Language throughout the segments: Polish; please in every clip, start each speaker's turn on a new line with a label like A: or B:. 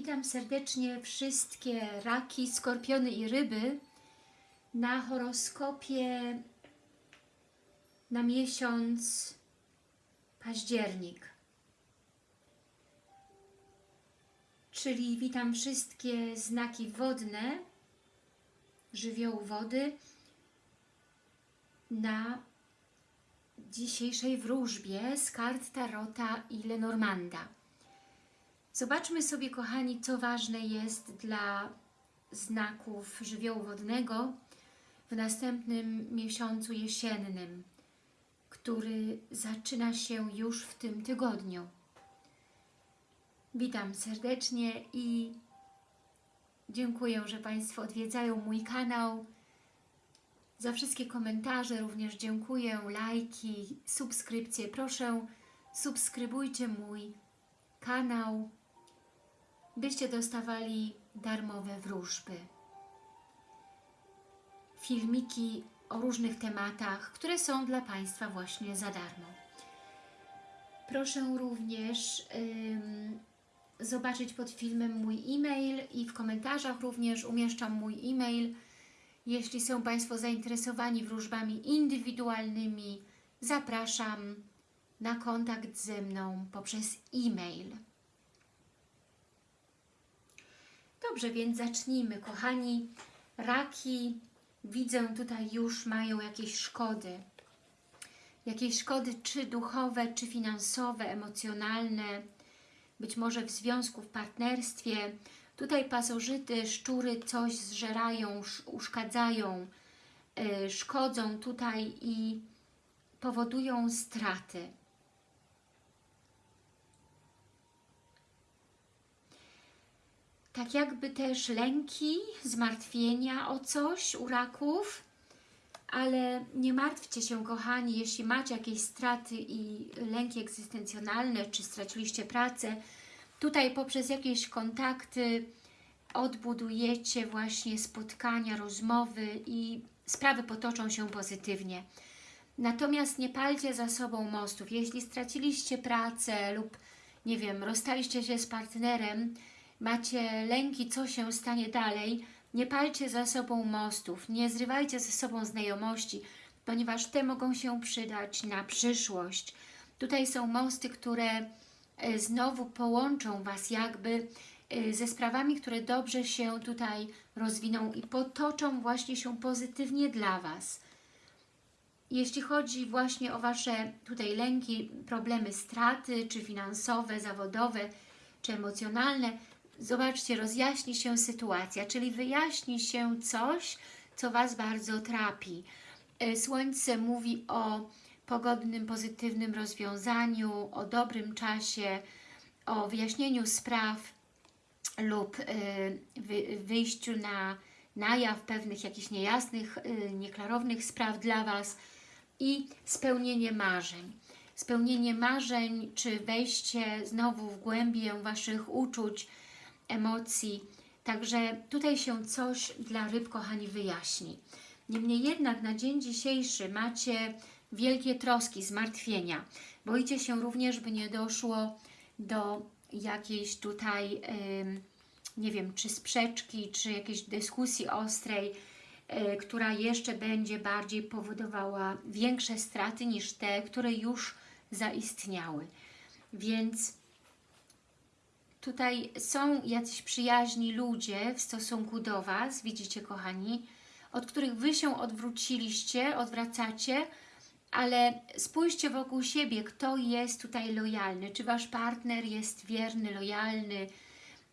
A: Witam serdecznie wszystkie raki, skorpiony i ryby na horoskopie na miesiąc październik. Czyli witam wszystkie znaki wodne, żywiołu wody na dzisiejszej wróżbie z kart Tarota i Lenormanda. Zobaczmy sobie, kochani, co ważne jest dla znaków żywiołu wodnego w następnym miesiącu jesiennym, który zaczyna się już w tym tygodniu. Witam serdecznie i dziękuję, że Państwo odwiedzają mój kanał. Za wszystkie komentarze również dziękuję, lajki, subskrypcje. Proszę, subskrybujcie mój kanał, byście dostawali darmowe wróżby. Filmiki o różnych tematach, które są dla Państwa właśnie za darmo. Proszę również ym, zobaczyć pod filmem mój e-mail i w komentarzach również umieszczam mój e-mail. Jeśli są Państwo zainteresowani wróżbami indywidualnymi, zapraszam na kontakt ze mną poprzez e-mail. Dobrze, więc zacznijmy, kochani. Raki, widzę tutaj już mają jakieś szkody. Jakieś szkody czy duchowe, czy finansowe, emocjonalne, być może w związku, w partnerstwie. Tutaj pasożyty, szczury coś zżerają, uszkadzają, yy, szkodzą tutaj i powodują straty. Tak jakby też lęki, zmartwienia o coś u raków, ale nie martwcie się, kochani, jeśli macie jakieś straty i lęki egzystencjonalne, czy straciliście pracę, tutaj poprzez jakieś kontakty odbudujecie właśnie spotkania, rozmowy i sprawy potoczą się pozytywnie. Natomiast nie palcie za sobą mostów. Jeśli straciliście pracę lub, nie wiem, rozstaliście się z partnerem, macie lęki, co się stanie dalej, nie palcie za sobą mostów, nie zrywajcie ze sobą znajomości, ponieważ te mogą się przydać na przyszłość. Tutaj są mosty, które e, znowu połączą Was jakby e, ze sprawami, które dobrze się tutaj rozwiną i potoczą właśnie się pozytywnie dla Was. Jeśli chodzi właśnie o Wasze tutaj lęki, problemy straty, czy finansowe, zawodowe, czy emocjonalne, zobaczcie, rozjaśni się sytuacja, czyli wyjaśni się coś, co Was bardzo trapi. E, Słońce mówi o pogodnym, pozytywnym rozwiązaniu, o dobrym czasie, o wyjaśnieniu spraw lub e, wyjściu na, na jaw pewnych jakichś niejasnych, e, nieklarownych spraw dla Was i spełnienie marzeń. Spełnienie marzeń, czy wejście znowu w głębię Waszych uczuć, emocji. Także tutaj się coś dla ryb, kochani, wyjaśni. Niemniej jednak na dzień dzisiejszy macie wielkie troski, zmartwienia. Boicie się również, by nie doszło do jakiejś tutaj, nie wiem, czy sprzeczki, czy jakiejś dyskusji ostrej, e, która jeszcze będzie bardziej powodowała większe straty niż te, które już zaistniały. Więc Tutaj są jacyś przyjaźni ludzie w stosunku do Was, widzicie kochani, od których Wy się odwróciliście, odwracacie, ale spójrzcie wokół siebie, kto jest tutaj lojalny. Czy Wasz partner jest wierny, lojalny,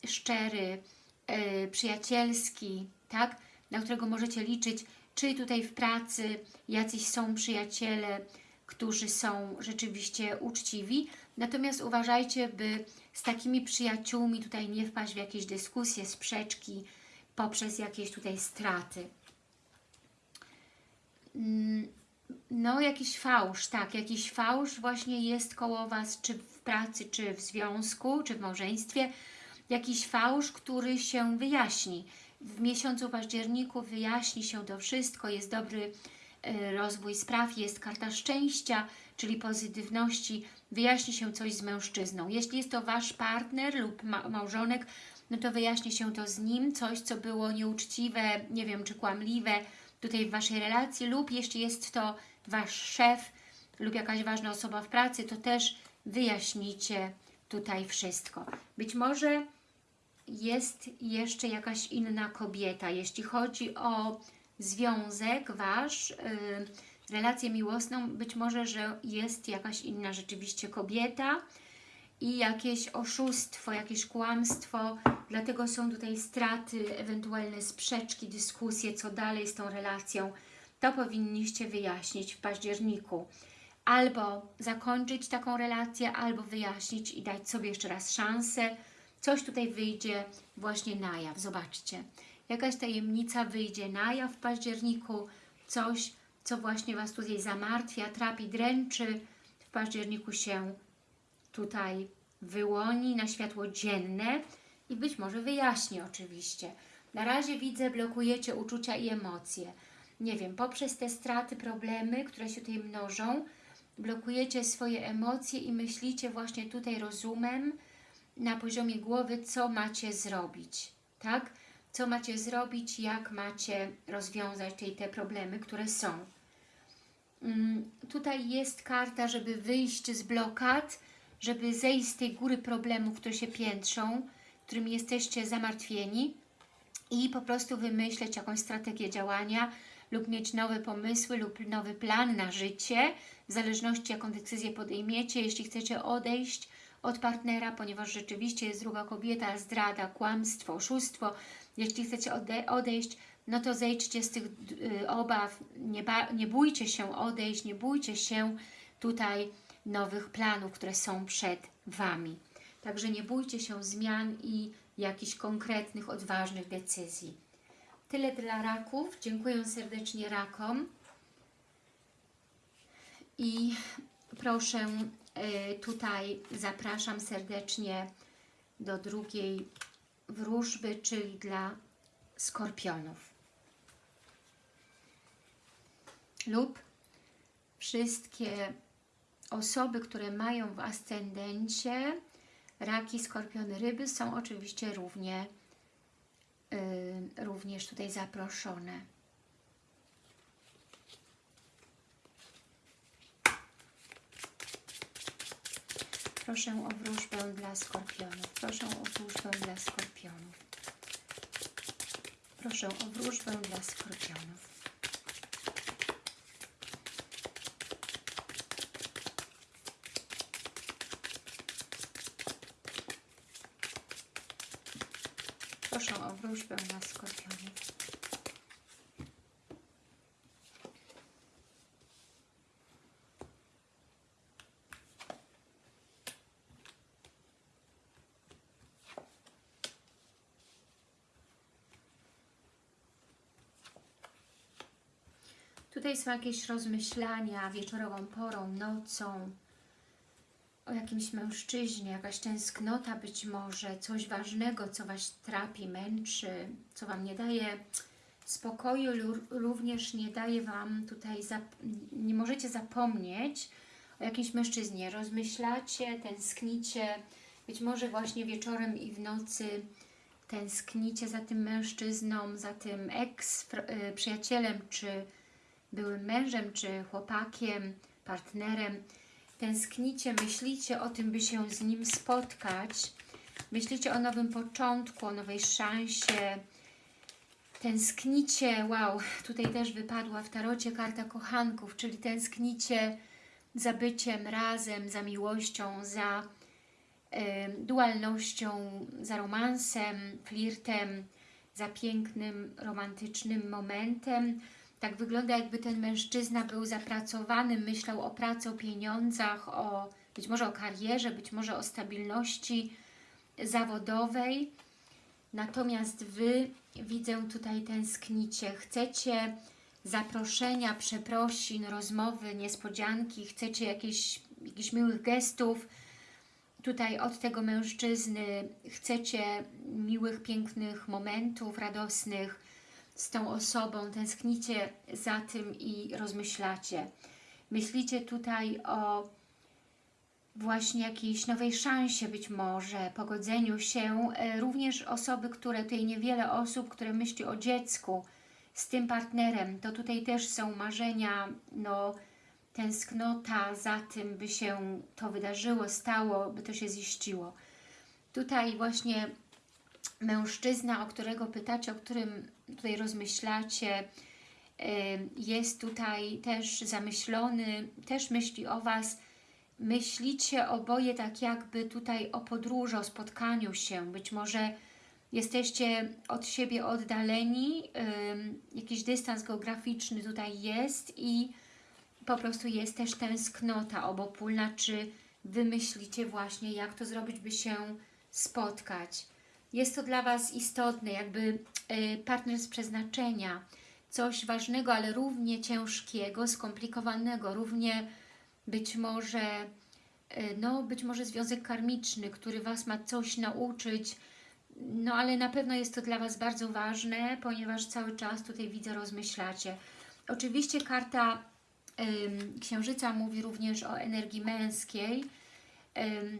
A: szczery, yy, przyjacielski, tak? na którego możecie liczyć, czy tutaj w pracy jacyś są przyjaciele, którzy są rzeczywiście uczciwi. Natomiast uważajcie, by z takimi przyjaciółmi tutaj nie wpaść w jakieś dyskusje, sprzeczki poprzez jakieś tutaj straty. Mm, no, jakiś fałsz, tak, jakiś fałsz właśnie jest koło Was, czy w pracy, czy w związku, czy w małżeństwie. Jakiś fałsz, który się wyjaśni. W miesiącu październiku wyjaśni się to wszystko, jest dobry e, rozwój spraw, jest karta szczęścia, czyli pozytywności, wyjaśni się coś z mężczyzną. Jeśli jest to Wasz partner lub ma małżonek, no to wyjaśni się to z nim, coś, co było nieuczciwe, nie wiem, czy kłamliwe tutaj w Waszej relacji lub jeśli jest to Wasz szef lub jakaś ważna osoba w pracy, to też wyjaśnicie tutaj wszystko. Być może jest jeszcze jakaś inna kobieta, jeśli chodzi o związek Wasz, yy, relację miłosną, być może, że jest jakaś inna rzeczywiście kobieta i jakieś oszustwo, jakieś kłamstwo, dlatego są tutaj straty, ewentualne sprzeczki, dyskusje, co dalej z tą relacją. To powinniście wyjaśnić w październiku. Albo zakończyć taką relację, albo wyjaśnić i dać sobie jeszcze raz szansę. Coś tutaj wyjdzie właśnie na jaw. Zobaczcie. Jakaś tajemnica wyjdzie na jaw w październiku. Coś, co właśnie Was tutaj zamartwia, trapi, dręczy. W październiku się tutaj wyłoni na światło dzienne i być może wyjaśni oczywiście. Na razie widzę, blokujecie uczucia i emocje. Nie wiem, poprzez te straty, problemy, które się tutaj mnożą, blokujecie swoje emocje i myślicie właśnie tutaj rozumem na poziomie głowy, co macie zrobić, tak? Co macie zrobić, jak macie rozwiązać te, te problemy, które są. Mm, tutaj jest karta, żeby wyjść z blokad, żeby zejść z tej góry problemów, które się piętrzą, którymi jesteście zamartwieni i po prostu wymyśleć jakąś strategię działania lub mieć nowe pomysły lub nowy plan na życie, w zależności jaką decyzję podejmiecie, jeśli chcecie odejść od partnera, ponieważ rzeczywiście jest druga kobieta, zdrada, kłamstwo, oszustwo. Jeśli chcecie ode odejść, no to zejdźcie z tych y, obaw, nie, nie bójcie się odejść, nie bójcie się tutaj nowych planów, które są przed Wami. Także nie bójcie się zmian i jakichś konkretnych, odważnych decyzji. Tyle dla raków. Dziękuję serdecznie rakom. I proszę y, tutaj zapraszam serdecznie do drugiej wróżby, czyli dla skorpionów. Lub wszystkie osoby, które mają w ascendencie raki, skorpiony, ryby są oczywiście równie, yy, również tutaj zaproszone. Proszę o wróżbę dla skorpionów. Proszę o wróżbę dla skorpionów. Proszę o wróżbę dla skorpionów. Proszę o skorpionów. Tutaj są jakieś rozmyślania wieczorową porą, nocą, o jakimś mężczyźnie, jakaś tęsknota być może, coś ważnego, co Was trapi, męczy, co Wam nie daje spokoju, również nie daje Wam tutaj, nie możecie zapomnieć o jakimś mężczyznie. Rozmyślacie, tęsknicie, być może właśnie wieczorem i w nocy tęsknicie za tym mężczyzną, za tym eks-przyjacielem, czy byłym mężem, czy chłopakiem, partnerem, tęsknicie, myślicie o tym, by się z nim spotkać, myślicie o nowym początku, o nowej szansie, tęsknicie, wow, tutaj też wypadła w tarocie karta kochanków, czyli tęsknicie za byciem razem, za miłością, za y, dualnością, za romansem, flirtem, za pięknym, romantycznym momentem, tak wygląda, jakby ten mężczyzna był zapracowany, myślał o pracy, o pieniądzach, o być może o karierze, być może o stabilności zawodowej. Natomiast Wy, widzę tutaj tęsknicie, chcecie zaproszenia, przeprosin, rozmowy, niespodzianki, chcecie jakieś, jakichś miłych gestów tutaj od tego mężczyzny, chcecie miłych, pięknych momentów, radosnych, z tą osobą, tęsknicie za tym i rozmyślacie. Myślicie tutaj o właśnie jakiejś nowej szansie być może, pogodzeniu się. E, Również osoby, które, tutaj niewiele osób, które myśli o dziecku z tym partnerem, to tutaj też są marzenia, no tęsknota za tym, by się to wydarzyło, stało, by to się ziściło. Tutaj właśnie mężczyzna, o którego pytacie, o którym tutaj rozmyślacie, jest tutaj też zamyślony, też myśli o Was, myślicie oboje tak jakby tutaj o podróży, o spotkaniu się, być może jesteście od siebie oddaleni, jakiś dystans geograficzny tutaj jest i po prostu jest też tęsknota obopólna, czy Wy myślicie właśnie, jak to zrobić, by się spotkać. Jest to dla Was istotne, jakby partner z przeznaczenia, coś ważnego, ale równie ciężkiego, skomplikowanego, równie być może, no być może związek karmiczny, który Was ma coś nauczyć, no ale na pewno jest to dla Was bardzo ważne, ponieważ cały czas tutaj widzę, rozmyślacie. Oczywiście karta Księżyca mówi również o energii męskiej,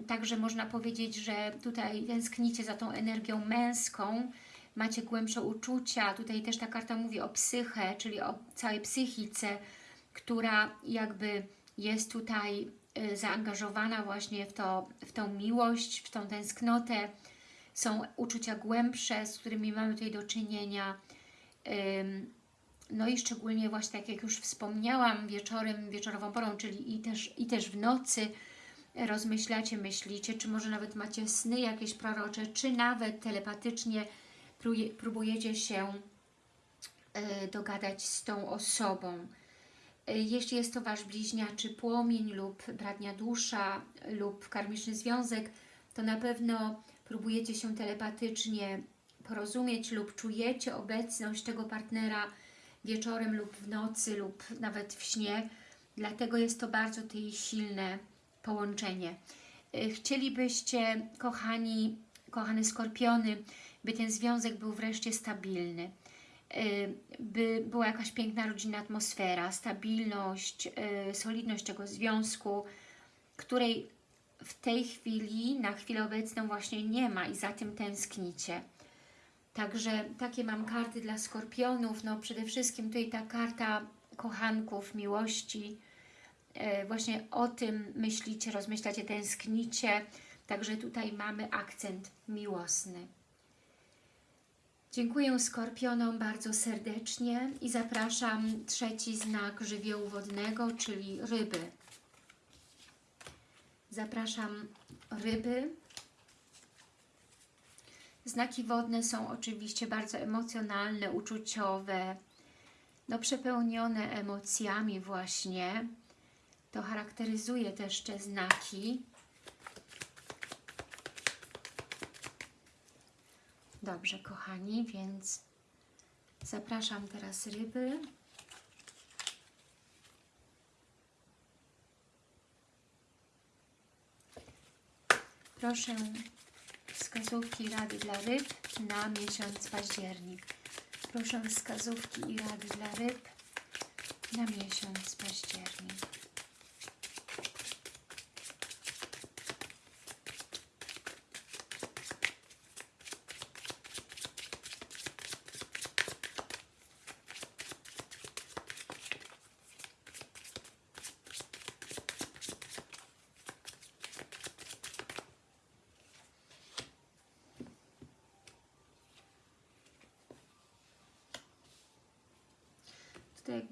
A: także można powiedzieć, że tutaj tęsknicie za tą energią męską, macie głębsze uczucia, tutaj też ta karta mówi o psyche, czyli o całej psychice, która jakby jest tutaj y, zaangażowana właśnie w, to, w tą miłość, w tą tęsknotę, są uczucia głębsze, z którymi mamy tutaj do czynienia. No i szczególnie właśnie tak jak już wspomniałam, wieczorem, wieczorową porą, czyli i też, i też w nocy rozmyślacie, myślicie, czy może nawet macie sny jakieś prorocze, czy nawet telepatycznie próbujecie się e, dogadać z tą osobą. E, jeśli jest to Wasz bliźniaczy płomień lub bratnia dusza lub karmiczny związek, to na pewno próbujecie się telepatycznie porozumieć lub czujecie obecność tego partnera wieczorem lub w nocy lub nawet w śnie. Dlatego jest to bardzo tutaj silne połączenie. E, chcielibyście, kochani, kochane skorpiony, by ten związek był wreszcie stabilny, e, by była jakaś piękna rodzinna atmosfera, stabilność, e, solidność tego związku, której w tej chwili, na chwilę obecną właśnie nie ma i za tym tęsknicie. Także takie mam karty dla skorpionów. No przede wszystkim tutaj ta karta kochanków, miłości. E, właśnie o tym myślicie, rozmyślacie, tęsknicie. Także tutaj mamy akcent miłosny. Dziękuję Skorpionom bardzo serdecznie i zapraszam trzeci znak żywiołu wodnego, czyli ryby. Zapraszam ryby. Znaki wodne są oczywiście bardzo emocjonalne, uczuciowe, no przepełnione emocjami właśnie. To charakteryzuje też te znaki. Dobrze, kochani, więc zapraszam teraz ryby. Proszę wskazówki rady dla ryb na miesiąc październik. Proszę wskazówki i rady dla ryb na miesiąc październik.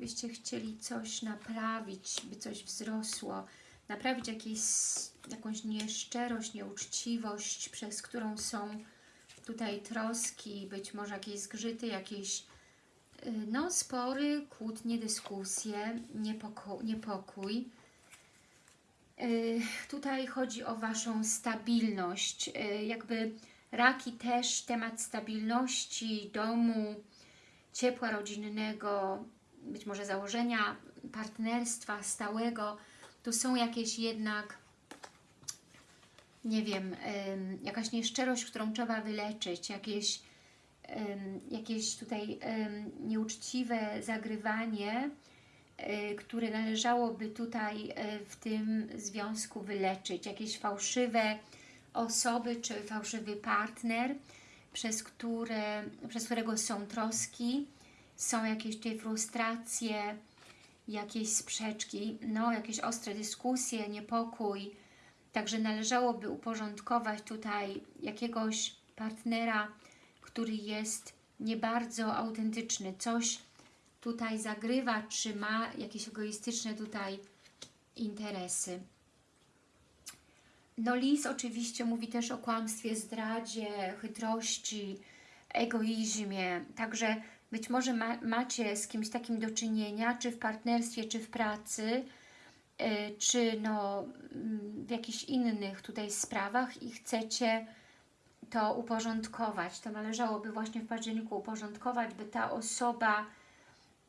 A: Jakbyście chcieli coś naprawić, by coś wzrosło, naprawić jakieś, jakąś nieszczerość, nieuczciwość, przez którą są tutaj troski, być może jakieś zgrzyty, jakieś y, no, spory, kłótnie, dyskusje, niepoko niepokój. Yy, tutaj chodzi o Waszą stabilność, yy, jakby raki też temat stabilności domu, ciepła rodzinnego, być może założenia partnerstwa stałego, tu są jakieś jednak, nie wiem, jakaś nieszczerość, którą trzeba wyleczyć, jakieś, jakieś tutaj nieuczciwe zagrywanie, y, które należałoby tutaj y, w tym związku wyleczyć. Jakieś fałszywe osoby czy fałszywy partner, przez, które, przez którego są troski, są jakieś tutaj frustracje, jakieś sprzeczki, no jakieś ostre dyskusje, niepokój. Także należałoby uporządkować tutaj jakiegoś partnera, który jest nie bardzo autentyczny, coś tutaj zagrywa, czy ma jakieś egoistyczne tutaj interesy. No lis oczywiście mówi też o kłamstwie, zdradzie, chytrości, egoizmie, także być może ma, macie z kimś takim do czynienia, czy w partnerstwie, czy w pracy, yy, czy no, w jakichś innych tutaj sprawach i chcecie to uporządkować. To należałoby właśnie w październiku uporządkować, by ta osoba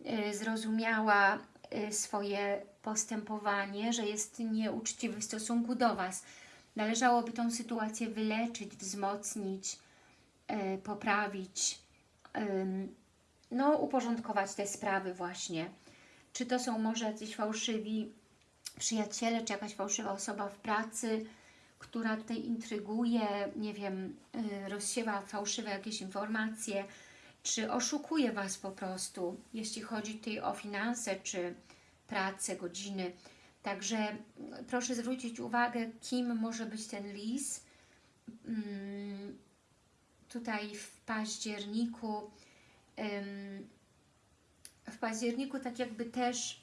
A: yy, zrozumiała yy, swoje postępowanie, że jest nieuczciwy w stosunku do Was. Należałoby tą sytuację wyleczyć, wzmocnić, poprawić, no, uporządkować te sprawy właśnie. Czy to są może jacyś fałszywi przyjaciele, czy jakaś fałszywa osoba w pracy, która tutaj intryguje, nie wiem, yy, rozsiewa fałszywe jakieś informacje, czy oszukuje Was po prostu, jeśli chodzi tutaj o finanse, czy pracę, godziny. Także mm, proszę zwrócić uwagę, kim może być ten lis. Hmm, tutaj w październiku w październiku tak jakby też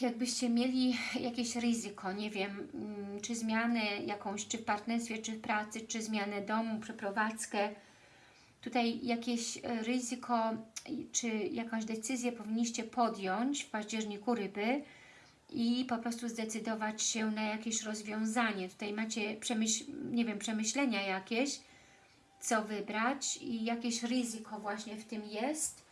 A: jakbyście mieli jakieś ryzyko, nie wiem, mm, czy zmianę jakąś, czy w partnerstwie, czy w pracy, czy zmianę domu, przeprowadzkę, tutaj jakieś e, ryzyko, czy jakąś decyzję powinniście podjąć w październiku ryby i po prostu zdecydować się na jakieś rozwiązanie. Tutaj macie, przemyśl, nie wiem, przemyślenia jakieś, co wybrać i jakieś ryzyko właśnie w tym jest.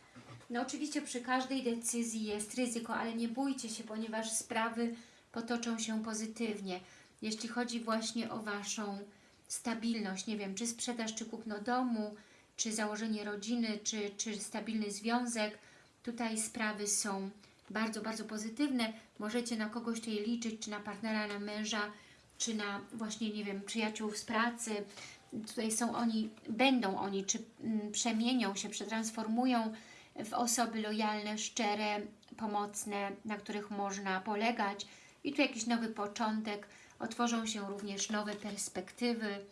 A: No oczywiście przy każdej decyzji jest ryzyko, ale nie bójcie się, ponieważ sprawy potoczą się pozytywnie. Jeśli chodzi właśnie o Waszą stabilność, nie wiem, czy sprzedaż, czy kupno domu, czy założenie rodziny, czy, czy stabilny związek, tutaj sprawy są bardzo, bardzo pozytywne. Możecie na kogoś tutaj liczyć, czy na partnera, na męża, czy na właśnie, nie wiem, przyjaciół z pracy, tutaj są oni, będą oni, czy mm, przemienią się, przetransformują w osoby lojalne, szczere, pomocne, na których można polegać. I tu jakiś nowy początek, otworzą się również nowe perspektywy,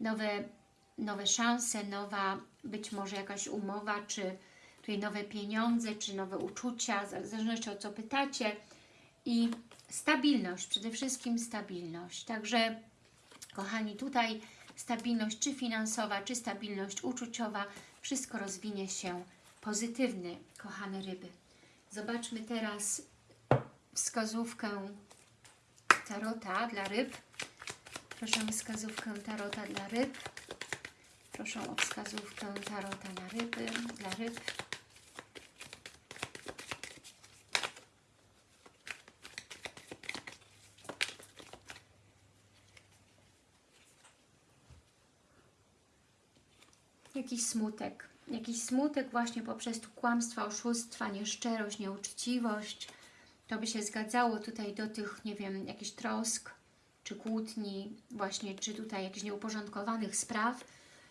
A: nowe, nowe szanse, nowa być może jakaś umowa, czy tutaj nowe pieniądze, czy nowe uczucia, w zależności od co pytacie. I stabilność, przede wszystkim stabilność. Także kochani, tutaj stabilność czy finansowa, czy stabilność uczuciowa, wszystko rozwinie się pozytywnie, kochane ryby. Zobaczmy teraz wskazówkę tarota dla ryb. Proszę o wskazówkę tarota dla ryb. Proszę o wskazówkę tarota na ryby, dla ryb. Jakiś smutek. Jakiś smutek właśnie poprzez kłamstwa, oszustwa, nieszczerość, nieuczciwość. To by się zgadzało tutaj do tych, nie wiem, jakichś trosk, czy kłótni, właśnie, czy tutaj jakichś nieuporządkowanych spraw.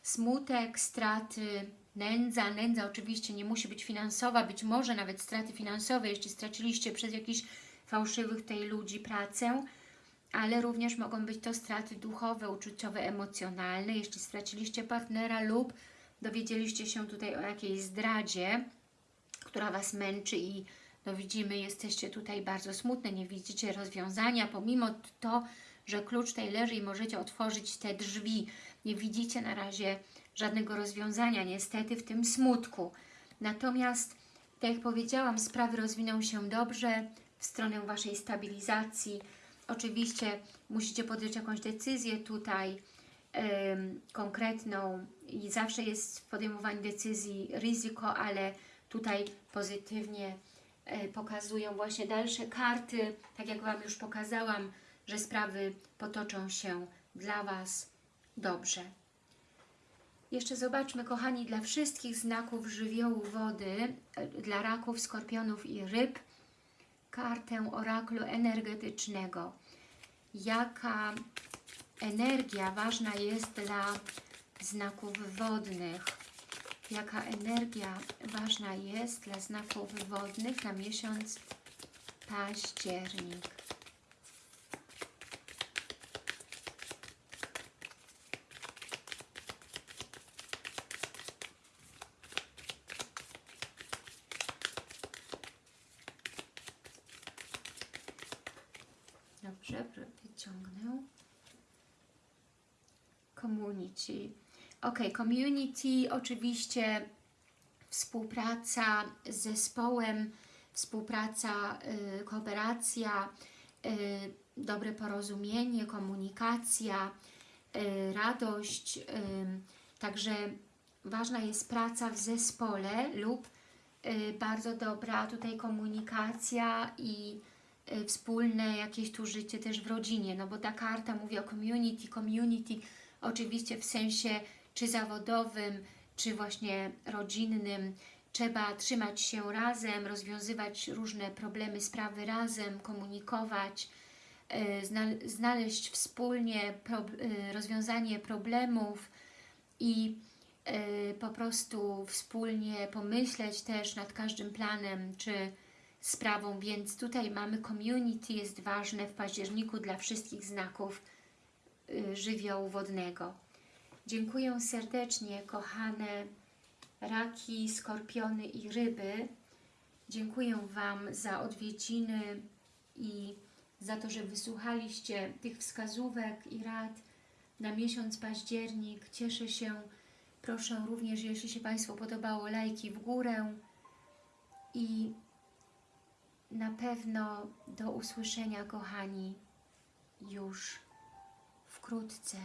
A: Smutek, straty, nędza. Nędza oczywiście nie musi być finansowa, być może nawet straty finansowe, jeśli straciliście przez jakichś fałszywych tej ludzi pracę, ale również mogą być to straty duchowe, uczuciowe, emocjonalne, jeśli straciliście partnera lub dowiedzieliście się tutaj o jakiejś zdradzie, która Was męczy i no widzimy, jesteście tutaj bardzo smutne, nie widzicie rozwiązania, pomimo to, że klucz tutaj leży i możecie otworzyć te drzwi. Nie widzicie na razie żadnego rozwiązania, niestety, w tym smutku. Natomiast, tak jak powiedziałam, sprawy rozwiną się dobrze w stronę Waszej stabilizacji. Oczywiście musicie podjąć jakąś decyzję tutaj, konkretną i zawsze jest w podejmowaniu decyzji ryzyko, ale tutaj pozytywnie e, pokazują właśnie dalsze karty, tak jak Wam już pokazałam, że sprawy potoczą się dla Was dobrze. Jeszcze zobaczmy, kochani, dla wszystkich znaków żywiołu wody, e, dla raków, skorpionów i ryb, kartę oraklu energetycznego. Jaka energia ważna jest dla znaków wodnych? Jaka energia ważna jest dla znaków wodnych na miesiąc październik? Dobrze, wyciągnę. Community. Ok, community oczywiście współpraca z zespołem, współpraca, y, kooperacja, y, dobre porozumienie, komunikacja, y, radość. Y, także ważna jest praca w zespole lub y, bardzo dobra tutaj komunikacja i y, wspólne jakieś tu życie też w rodzinie, no bo ta karta mówi o community, community oczywiście w sensie czy zawodowym, czy właśnie rodzinnym. Trzeba trzymać się razem, rozwiązywać różne problemy, sprawy razem, komunikować, y, zna- znaleźć wspólnie y, rozwiązanie problemów i y, po prostu wspólnie pomyśleć też nad każdym planem czy sprawą, więc tutaj mamy community, jest ważne w październiku dla wszystkich znaków żywiołu wodnego. Dziękuję serdecznie, kochane raki, skorpiony i ryby. Dziękuję Wam za odwiedziny i za to, że wysłuchaliście tych wskazówek i rad na miesiąc październik. Cieszę się. Proszę również, jeśli się Państwu podobało, lajki w górę i na pewno do usłyszenia, kochani, już wkrótce.